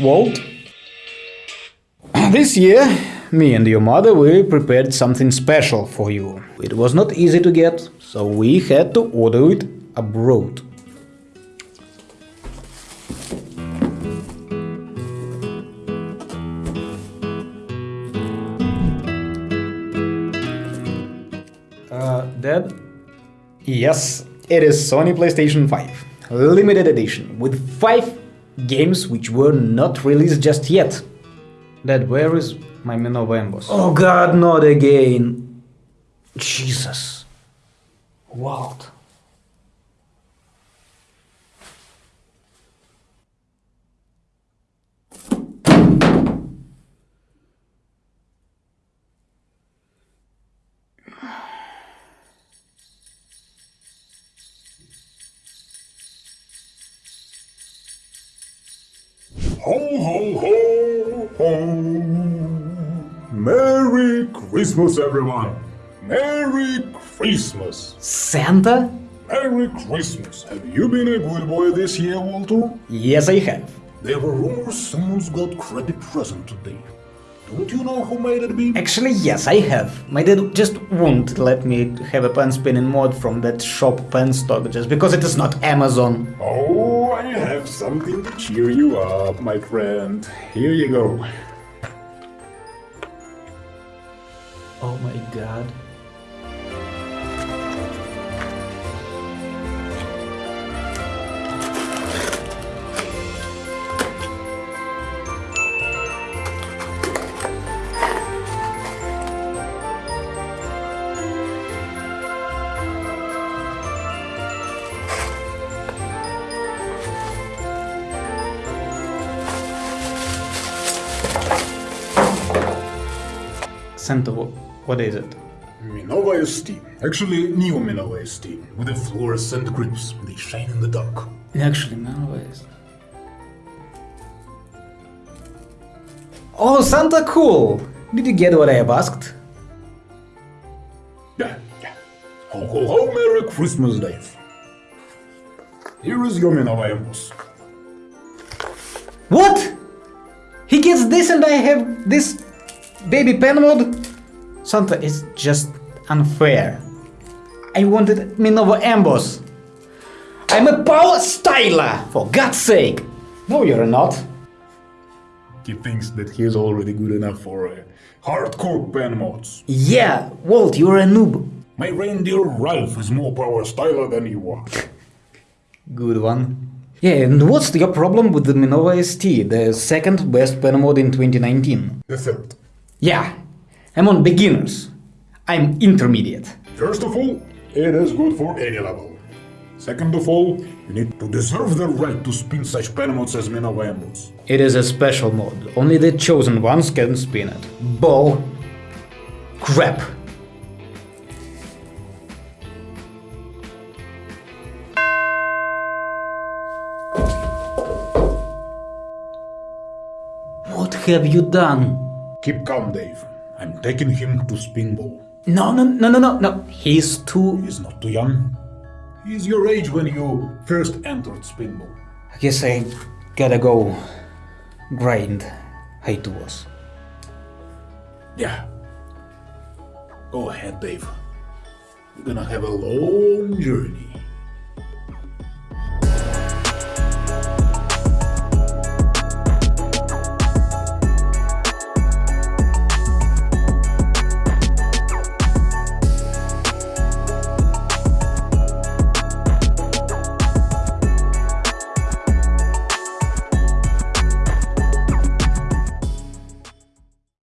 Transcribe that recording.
Walt? This year, me and your mother, we prepared something special for you. It was not easy to get, so we had to order it abroad. Uh, Dad? Yes, it is Sony PlayStation 5. Limited edition, with 5 games which were not released just yet. Dad, where is my Minova Emboss? Oh god, not again! Jesus. Walt. Ho, ho, ho, ho. Merry Christmas, everyone. Merry Christmas. Santa? Merry Christmas. Have you been a good boy this year, Walter? Yes, I have. There were rumors someone's got credit present today. Don't you know who made it be? Actually, yes, I have. My dad just won't let me have a pen spinning mod from that shop pen stock just because it is not Amazon. Oh, I have something to cheer you up, my friend. Here you go. Oh my god. Santa, wh- what is it? Minova ST. Actually, new Minova ST. With the fluorescent grips. They shine in the dark. Actually, man, what is? Oh, Santa, cool! Did you get what I have asked? Yeah, yeah. Ho, ho, ho, Merry Christmas, Dave. Here is your Minova Emboss. What? He gets this and I have this baby pen mod? Santa, is just unfair. I wanted Minova Emboss. I'm a power styler, for God's sake. No, you're not. He thinks that he's already good enough for uh, hardcore pen mods. Yeah, Walt, you're a noob. My reindeer Ralph is more power styler than you are. Good one. Yeah, and what's your problem with the Minova ST, the second best pen mod in 2019? The third. Yeah, I'm on beginners. I'm intermediate. First of all, it is good for any level. Second of all, you need to deserve the right to spin such pen modes as Minova Emboss. It is a special mode, Only the chosen ones can spin it. Bull. Crap. What have you done? Keep calm, Dave. I'm taking him to Spinball. No, no, no, no, no, no. He's too. He's not too young. He's your age when you first entered Spinball. I guess I gotta go grind Haituos. Yeah. Go ahead, Dave. You're gonna have a long journey.